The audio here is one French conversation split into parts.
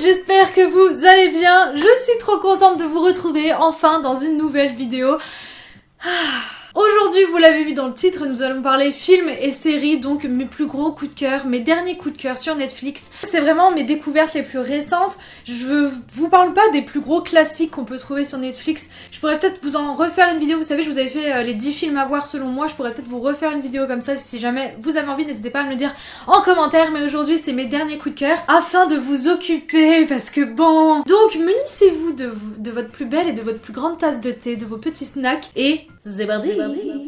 j'espère que vous allez bien. Je suis trop contente de vous retrouver enfin dans une nouvelle vidéo. Ah. Aujourd'hui, vous l'avez vu dans le titre, nous allons parler films et séries, donc mes plus gros coups de cœur, mes derniers coups de cœur sur Netflix. C'est vraiment mes découvertes les plus récentes. Je vous parle pas des plus gros classiques qu'on peut trouver sur Netflix. Je pourrais peut-être vous en refaire une vidéo, vous savez, je vous avais fait euh, les 10 films à voir selon moi. Je pourrais peut-être vous refaire une vidéo comme ça si jamais vous avez envie, n'hésitez pas à me le dire en commentaire. Mais aujourd'hui, c'est mes derniers coups de cœur afin de vous occuper parce que bon... Donc, munissez-vous de, votre plus belle et de votre plus grande tasse de thé, de vos petits snacks et c'est parti On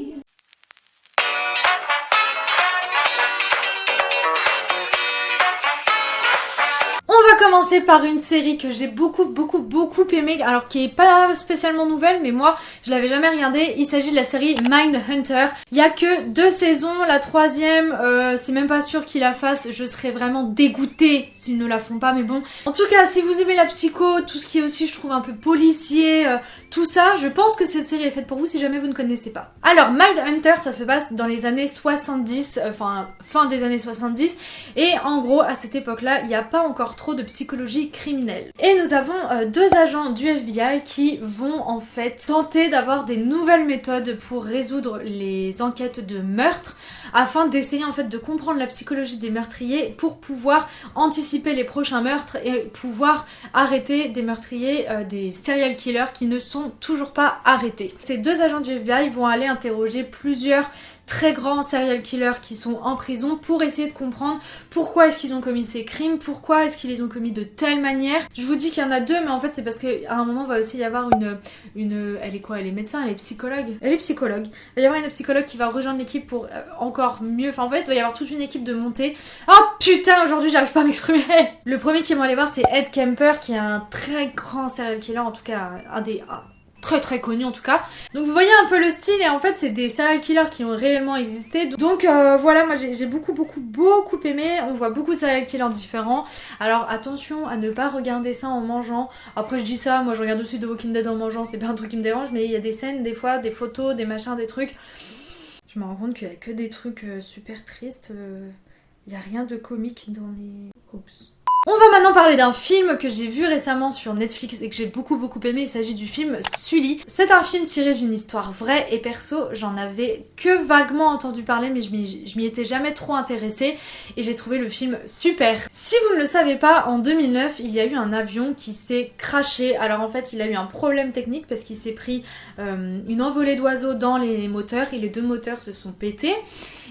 par une série que j'ai beaucoup beaucoup beaucoup aimée, alors qui est pas spécialement nouvelle, mais moi je l'avais jamais regardée. Il s'agit de la série Mind Hunter. Il y a que deux saisons, la troisième, euh, c'est même pas sûr qu'ils la fassent. Je serais vraiment dégoûtée s'ils ne la font pas, mais bon. En tout cas, si vous aimez la psycho, tout ce qui est aussi, je trouve un peu policier, euh, tout ça, je pense que cette série est faite pour vous si jamais vous ne connaissez pas. Alors, Mind Hunter, ça se passe dans les années 70, euh, enfin fin des années 70, et en gros à cette époque-là, il n'y a pas encore trop de psychologie criminelle. Et nous avons euh, deux agents du FBI qui vont en fait tenter d'avoir des nouvelles méthodes pour résoudre les enquêtes de meurtre afin d'essayer en fait de comprendre la psychologie des meurtriers pour pouvoir anticiper les prochains meurtres et pouvoir arrêter des meurtriers, euh, des serial killers qui ne sont toujours pas arrêtés. Ces deux agents du FBI vont aller interroger plusieurs très grands serial killers qui sont en prison pour essayer de comprendre pourquoi est-ce qu'ils ont commis ces crimes, pourquoi est-ce qu'ils les ont commis de telle manière. Je vous dis qu'il y en a deux, mais en fait c'est parce qu'à un moment va aussi y avoir une, une... Elle est quoi Elle est médecin Elle est psychologue Elle est psychologue. Il va y avoir une psychologue qui va rejoindre l'équipe pour euh, encore mieux... Enfin en fait il va y avoir toute une équipe de montée. Oh putain aujourd'hui j'arrive pas à m'exprimer Le premier qui vont aller voir c'est Ed Kemper qui est un très grand serial killer, en tout cas un des très très connu en tout cas. Donc vous voyez un peu le style et en fait c'est des serial killers qui ont réellement existé. Donc euh, voilà, moi j'ai beaucoup beaucoup beaucoup aimé. On voit beaucoup de serial killers différents. Alors attention à ne pas regarder ça en mangeant. Après je dis ça, moi je regarde aussi The Walking Dead en mangeant, c'est pas un truc qui me dérange, mais il y a des scènes, des fois, des photos, des machins, des trucs. Je me rends compte qu'il y a que des trucs euh, super tristes. Euh, il y a rien de comique dans les... Oups. On va maintenant parler d'un film que j'ai vu récemment sur Netflix et que j'ai beaucoup beaucoup aimé, il s'agit du film Sully. C'est un film tiré d'une histoire vraie et perso j'en avais que vaguement entendu parler mais je m'y étais jamais trop intéressée et j'ai trouvé le film super. Si vous ne le savez pas, en 2009 il y a eu un avion qui s'est craché. Alors en fait il a eu un problème technique parce qu'il s'est pris euh, une envolée d'oiseaux dans les moteurs et les deux moteurs se sont pétés.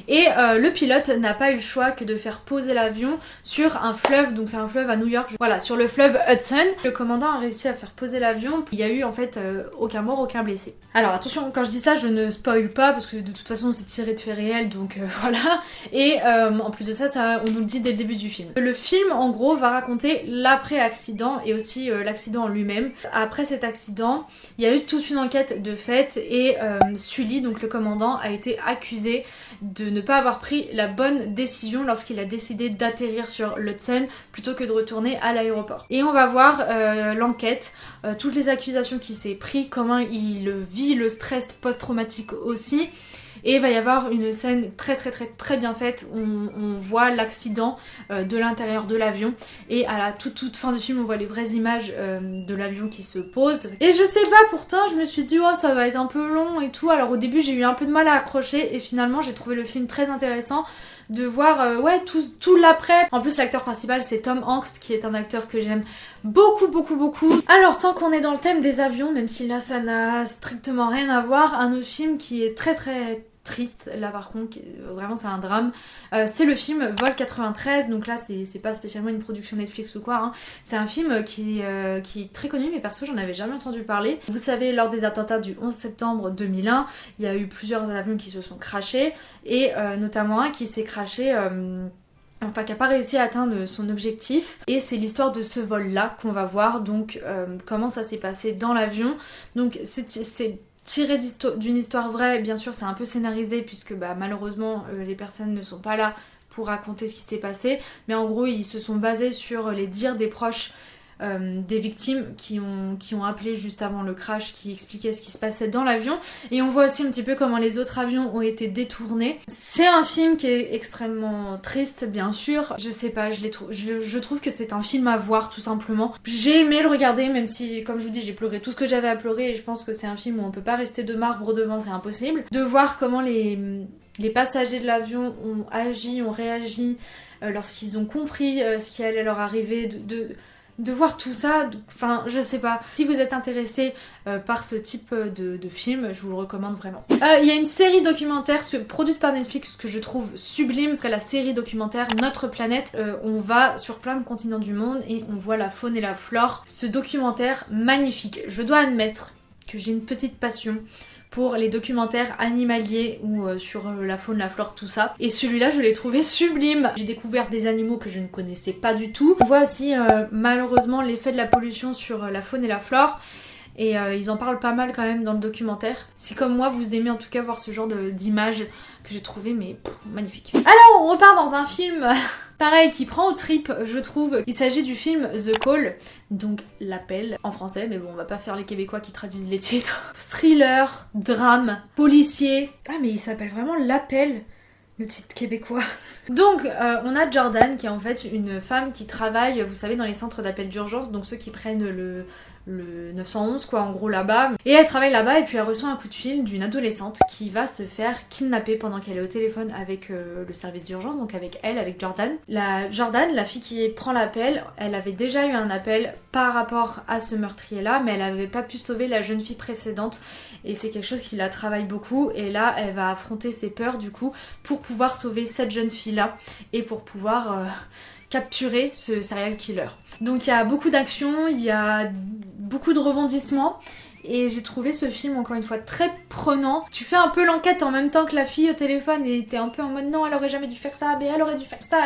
Et euh, le pilote n'a pas eu le choix que de faire poser l'avion sur un fleuve, donc c'est un fleuve à New York, voilà, sur le fleuve Hudson. Le commandant a réussi à faire poser l'avion, il y a eu en fait euh, aucun mort, aucun blessé. Alors attention, quand je dis ça, je ne spoil pas parce que de toute façon c'est tiré de faits réels, donc euh, voilà. Et en plus de ça, ça, on nous le dit dès le début du film. Le film, en gros, va raconter l'après-accident et aussi l'accident en lui-même. Après cet accident, il y a eu toute une enquête de fait et Sully, donc le commandant, a été accusé de ne pas avoir pris la bonne décision lorsqu'il a décidé d'atterrir sur l'Hudson plutôt que de retourner à l'aéroport. Et on va voir euh, l'enquête, euh, toutes les accusations qu'il s'est pris, comment il vit le stress post-traumatique aussi. Et il va y avoir une scène très très très très bien faite où on, voit l'accident euh, de l'intérieur de l'avion et à la toute toute fin du film on voit les vraies images euh, de l'avion qui se pose. Et je sais pas pourtant je me suis dit oh ça va être un peu long et tout alors au début j'ai eu un peu de mal à accrocher et finalement j'ai trouvé le film très intéressant de voir euh, ouais tout, tout l'après. En plus l'acteur principal c'est Tom Hanks qui est un acteur que j'aime beaucoup beaucoup beaucoup. Alors tant qu'on est dans le thème des avions, même si là ça n'a strictement rien à voir, un autre film qui est très très triste là par contre vraiment c'est un drame. Euh, c'est le film Vol 93 donc là c'est pas spécialement une production Netflix ou quoi hein. c'est un film qui, euh, qui est très connu mais perso j'en avais jamais entendu parler. Vous savez lors des attentats du 11 septembre 2001 il y a eu plusieurs avions qui se sont crachés et euh, notamment un qui s'est craché enfin qui n'a pas réussi à atteindre son objectif et c'est l'histoire de ce vol là qu'on va voir donc comment ça s'est passé dans l'avion. Donc c'est tiré d'une histoire vraie, bien sûr c'est un peu scénarisé puisque bah, malheureusement euh, les personnes ne sont pas là pour raconter ce qui s'est passé, mais en gros ils se sont basés sur les dires des proches euh, des victimes qui ont, qui ont appelé juste avant le crash, qui expliquaient ce qui se passait dans l'avion. Et on voit aussi un petit peu comment les autres avions ont été détournés. C'est un film qui est extrêmement triste, bien sûr. Je sais pas, je, je, trouve que c'est un film à voir tout simplement. J'ai aimé le regarder, même si, comme je vous dis, j'ai pleuré tout ce que j'avais à pleurer. Et je pense que c'est un film où on peut pas rester de marbre devant, c'est impossible. De voir comment les, les passagers de l'avion ont agi, ont réagi euh, lorsqu'ils ont compris euh, ce qui allait leur arriver, de voir tout ça, enfin je sais pas. Si vous êtes intéressé euh, par ce type de, film, je vous le recommande vraiment. Euh, il y a une série documentaire produite par Netflix que je trouve sublime, que la série documentaire Notre planète. Euh, on va sur plein de continents du monde et on voit la faune et la flore. Ce documentaire magnifique. Je dois admettre que j'ai une petite passion pour les documentaires animaliers ou euh, sur euh, la faune, la flore, tout ça. Et celui-là, je l'ai trouvé sublime. J'ai découvert des animaux que je ne connaissais pas du tout. On voit aussi euh, malheureusement l'effet de la pollution sur la faune et la flore. Et ils en parlent pas mal quand même dans le documentaire. Si comme moi vous aimez en tout cas voir ce genre d'images que j'ai trouvé mais magnifique. Alors on repart dans un film pareil qui prend au trip je trouve. Il s'agit du film The Call, donc l'appel en français, mais bon on va pas faire les québécois qui traduisent les titres. Thriller, drame, policier. Ah mais il s'appelle vraiment l'appel le titre québécois. Donc, euh, on a Jordan qui est en fait une femme qui travaille, vous savez, dans les centres d'appel d'urgence, donc ceux qui prennent le, le 911 quoi en gros là-bas. Et elle travaille là-bas et puis elle reçoit un coup de fil d'une adolescente qui va se faire kidnapper pendant qu'elle est au téléphone avec euh, le service d'urgence donc avec elle avec Jordan. La Jordan la fille qui prend l'appel elle avait déjà eu un appel par rapport à ce meurtrier là mais elle avait pas pu sauver la jeune fille précédente. Et c'est quelque chose qui la travaille beaucoup. Et là elle va affronter ses peurs du coup pour pouvoir sauver cette jeune fille là et pour pouvoir euh, capturer ce serial killer. Donc il y a beaucoup d'action, il y a beaucoup de rebondissements et j'ai trouvé ce film encore une fois très prenant. Tu fais un peu l'enquête en même temps que la fille au téléphone et t'es un peu en mode non elle aurait jamais dû faire ça, mais elle aurait dû faire ça.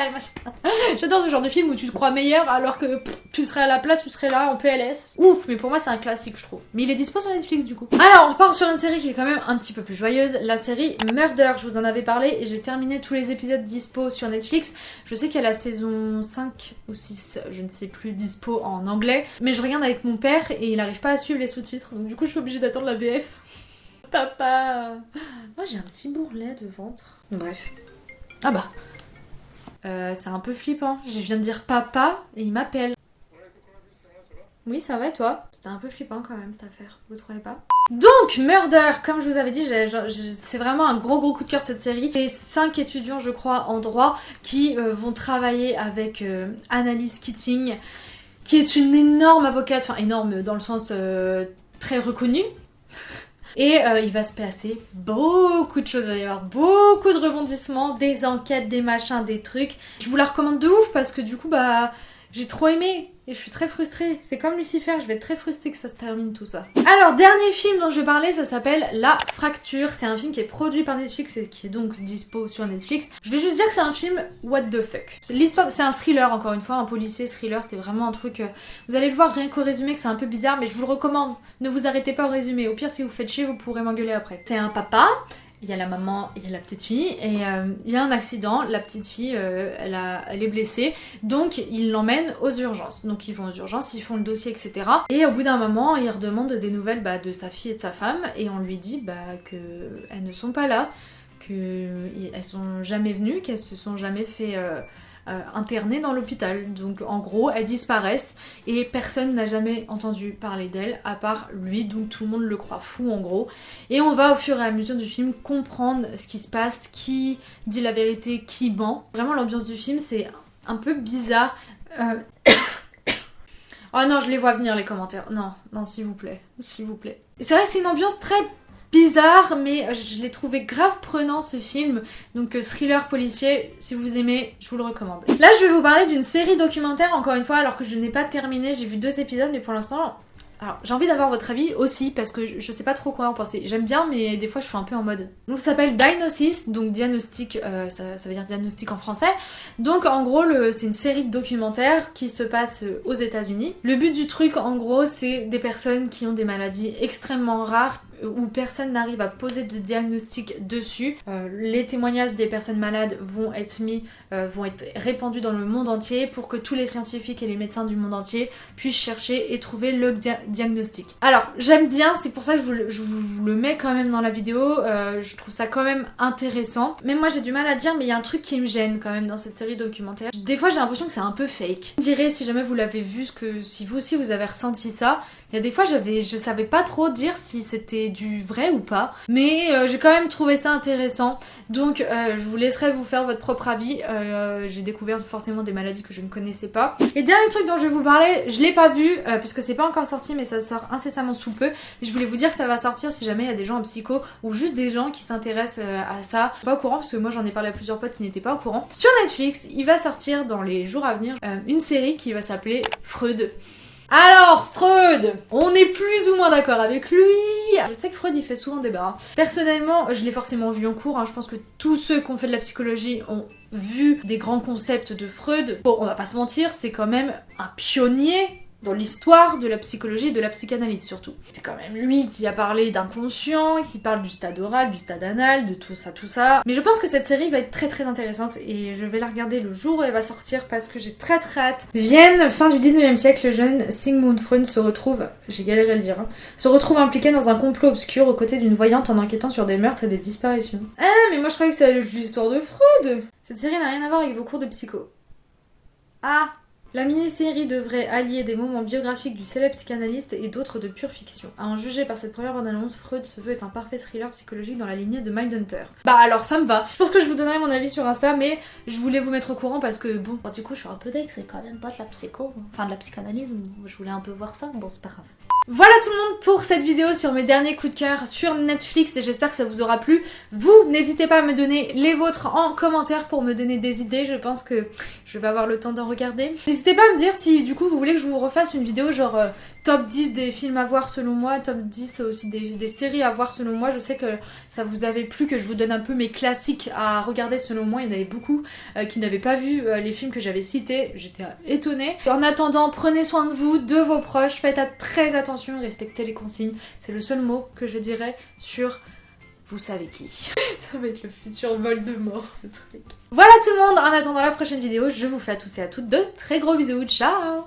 J'adore ce genre de film où tu te crois meilleur alors que tu serais à la place, tu serais là en PLS. Ouf, mais pour moi c'est un classique je trouve. Mais il est dispo sur Netflix du coup. Alors on repart sur une série qui est quand même un petit peu plus joyeuse, la série Murder. Je vous en avais parlé et j'ai terminé tous les épisodes dispo sur Netflix. Je sais qu'il y a la saison 5 ou 6, je ne sais plus, dispo en anglais. Mais je regarde avec mon père et il arrive pas à suivre les sous-titres. Du coup, je suis obligée d'attendre la VF. Papa Moi, j'ai un petit bourrelet de ventre. Bref. Ah bah. Euh, c'est un peu flippant. Je viens de dire papa et il m'appelle. Oui, ça va et toi C'était un peu flippant quand même cette affaire, vous trouvez pas Donc, Murder, comme je vous avais dit, c'est vraiment un gros gros coup de cœur cette série. Les 5 étudiants, je crois, en droit qui euh, vont travailler avec euh, Annalise Keating, qui est une énorme avocate, enfin énorme dans le sens très reconnu. Et euh, il va se passer beaucoup de choses, il va y avoir beaucoup de rebondissements, des enquêtes, des machins, des trucs. Je vous la recommande de ouf parce que du coup, bah, j'ai trop aimé et je suis très frustrée. C'est comme Lucifer, je vais être très frustrée que ça se termine tout ça. Alors, dernier film dont je parler, ça s'appelle La Fracture. C'est un film qui est produit par Netflix et qui est donc dispo sur Netflix. Je vais juste dire que c'est un film what the fuck. L'histoire, c'est un thriller encore une fois, un policier thriller, c'est vraiment un truc... Euh, vous allez le voir rien qu'au résumé que c'est un peu bizarre, mais je vous le recommande. Ne vous arrêtez pas au résumé. Au pire, si vous faites chier, vous pourrez m'engueuler après. C'est un papa il y a la maman, il y a la petite fille, et euh, il y a un accident, la petite fille, euh, elle, a, elle est blessée, donc ils l'emmènent aux urgences. Donc ils vont aux urgences, ils font le dossier, etc. Et au bout d'un moment, ils redemandent des nouvelles bah, de sa fille et de sa femme, et on lui dit bah, qu'elles ne sont pas là, qu'elles sont jamais venues, qu'elles se sont jamais fait... Euh, euh, internées dans l'hôpital. Donc en gros, elles disparaissent et personne n'a jamais entendu parler d'elles à part lui, donc tout le monde le croit fou en gros. Et on va au fur et à mesure du film comprendre ce qui se passe, qui dit la vérité, qui ment. Vraiment l'ambiance du film c'est un peu bizarre. Euh, oh non, je les vois venir les commentaires. Non, non, s'il vous plaît, s'il vous plaît. C'est vrai, c'est une ambiance très bizarre, mais je l'ai trouvé grave prenant ce film. Donc euh, thriller policier, si vous aimez, je vous le recommande. Là, je vais vous parler d'une série documentaire, encore une fois, alors que je n'ai pas terminé. J'ai vu deux épisodes, mais pour l'instant, alors, j'ai envie d'avoir votre avis aussi parce que je sais pas trop quoi en penser. J'aime bien, mais des fois je suis un peu en mode. Donc ça s'appelle Diagnosis, donc diagnostic, euh, ça, veut dire diagnostic en français. Donc en gros, c'est une série de documentaires qui se passe aux États-Unis. Le but du truc, en gros, c'est des personnes qui ont des maladies extrêmement rares où personne n'arrive à poser de diagnostic dessus. Euh, les témoignages des personnes malades vont être mis, euh, vont être répandus dans le monde entier pour que tous les scientifiques et les médecins du monde entier puissent chercher et trouver le diagnostic. Alors j'aime bien, c'est pour ça que je vous, le mets quand même dans la vidéo, euh, je trouve ça quand même intéressant. Mais moi j'ai du mal à dire, mais il y a un truc qui me gêne quand même dans cette série documentaire. Des fois j'ai l'impression que c'est un peu fake. Je dirais si jamais vous l'avez vu, que si vous aussi vous avez ressenti ça, il y a des fois, j'avais, je savais pas trop dire si c'était du vrai ou pas, mais euh, j'ai quand même trouvé ça intéressant. Donc, euh, je vous laisserai vous faire votre propre avis. Euh, j'ai découvert forcément des maladies que je ne connaissais pas. Et dernier truc dont je vais vous parler, je l'ai pas vu puisque c'est pas encore sorti, mais ça sort incessamment sous peu. Et je voulais vous dire que ça va sortir si jamais il y a des gens en psycho ou juste des gens qui s'intéressent à ça. Pas au courant parce que moi j'en ai parlé à plusieurs potes qui n'étaient pas au courant. Sur Netflix, il va sortir dans les jours à venir une série qui va s'appeler Freud. Alors, Freud, on est plus ou moins d'accord avec lui. Je sais que Freud, il fait souvent débat. Personnellement, je l'ai forcément vu en cours. Hein. Je pense que tous ceux qui ont fait de la psychologie ont vu des grands concepts de Freud. Bon, on va pas se mentir, c'est quand même un pionnier dans l'histoire de la psychologie et de la psychanalyse surtout. C'est quand même lui qui a parlé d'inconscient, qui parle du stade oral, du stade anal, de tout ça, tout ça. Mais je pense que cette série va être très très intéressante et je vais la regarder le jour où elle va sortir parce que j'ai très très hâte. Vienne, fin du 19e siècle, le jeune Sigmund Freud se retrouve, j'ai galéré à le dire, hein, se retrouve impliqué dans un complot obscur aux côtés d'une voyante en enquêtant sur des meurtres et des disparitions. Ah, mais moi je croyais que c'était l'histoire de Freud Cette série n'a rien à voir avec vos cours de psycho. Ah la mini-série devrait allier des moments biographiques du célèbre psychanalyste et d'autres de pure fiction. À en juger par cette première bande-annonce, Freud se veut être un parfait thriller psychologique dans la lignée de Mindhunter. Bah alors ça me va. Je pense que je vous donnerai mon avis sur Insta, mais je voulais vous mettre au courant parce que bon, du coup je suis un peu deck, c'est quand même pas de la psycho, enfin de la psychanalyse, je voulais un peu voir ça, bon c'est pas grave. Voilà tout le monde pour cette vidéo sur mes derniers coups de cœur sur Netflix et j'espère que ça vous aura plu. Vous, n'hésitez pas à me donner les vôtres en commentaire pour me donner des idées, je pense que je vais avoir le temps d'en regarder. N'hésitez pas à me dire si du coup vous voulez que je vous refasse une vidéo genre euh, top 10 des films à voir selon moi, top 10 aussi des, séries à voir selon moi. Je sais que ça vous avait plu que je vous donne un peu mes classiques à regarder selon moi. Il y en avait beaucoup euh, qui n'avaient pas vu euh, les films que j'avais cités. J'étais étonnée. En attendant, prenez soin de vous, de vos proches, faites très attention, respectez les consignes. C'est le seul mot que je dirais sur vous savez qui. Ça va être le futur vol de mort ce truc. Voilà tout le monde, en attendant la prochaine vidéo, je vous fais à tous et à toutes de très gros bisous, ciao